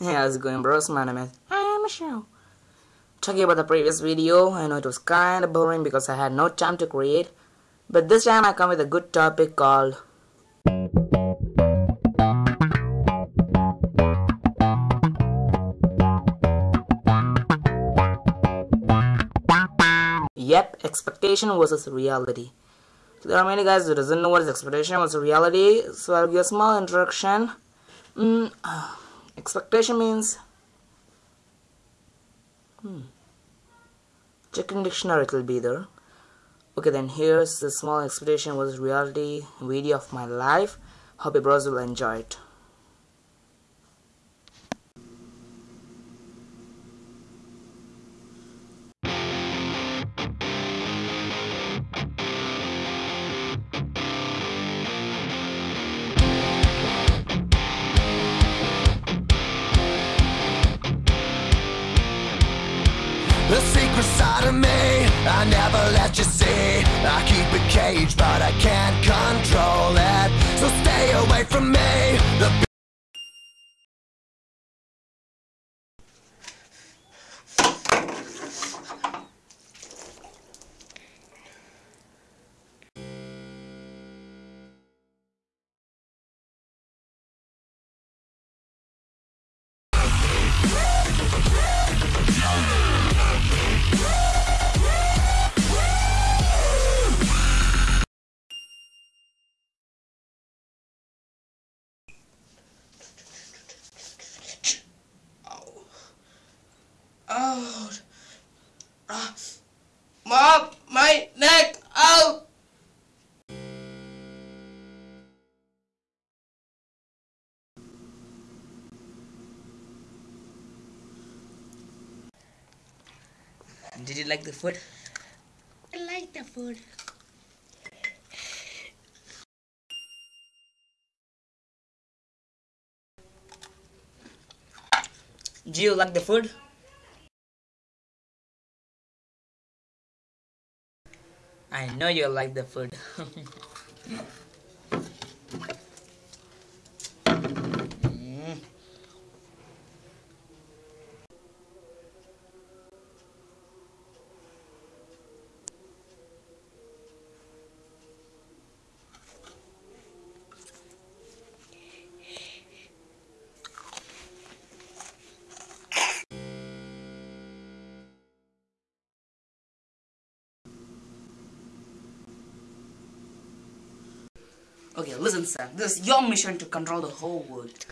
Hey, how's it going bros? My name is I am Michelle. Talking about the previous video, I know it was kinda boring because I had no time to create. But this time I come with a good topic called Yep, expectation versus reality. There are many guys who doesn't know what is expectation versus reality, so I'll give a small introduction. Mm, uh, expectation means hmm. Checking dictionary it will be there. Okay then here's the small expectation versus reality video of my life. Hope you bros will enjoy it. The secret side of me, I never let you see. I keep it caged, but I can't control it. So stay away from me. The Oh, ah, mom, my neck, ow! Did you like the food? I like the food. Do you like the food? I know you like the food. Okay, listen, Sam. This is your mission to control the whole world.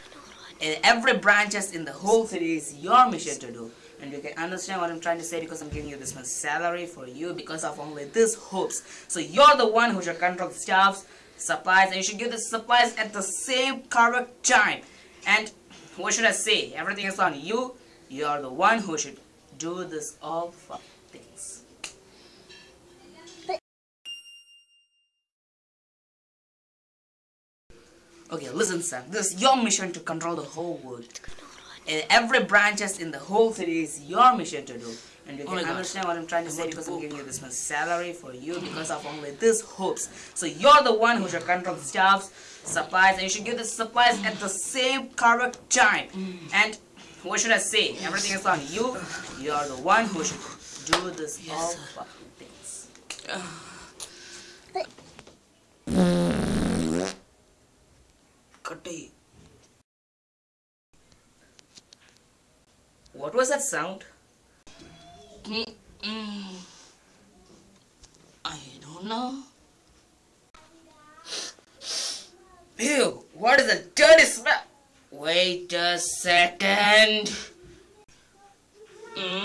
And every branches in the whole city is your mission to do. And you can understand what I'm trying to say because I'm giving you this much salary for you because of only this hopes. So you're the one who should control the staffs, supplies, and you should give the supplies at the same correct time. And what should I say? Everything is on you. You're the one who should do this all for Okay, listen, Sam. This is your mission to control the whole world. And every branches in the whole city is your mission to do. And you Oh can God. understand what I'm trying to I say want to because I'm giving you this much salary for you because of only this hopes. So you're the one who should control the staffs, supplies, and you should give the supplies at the same correct time. And what should I say? Everything is on you. You're the one who should do this all sir. things. What was that sound? Mm-mm. I don't know. Ew, what is a dirty smell? Wait a second. Mm.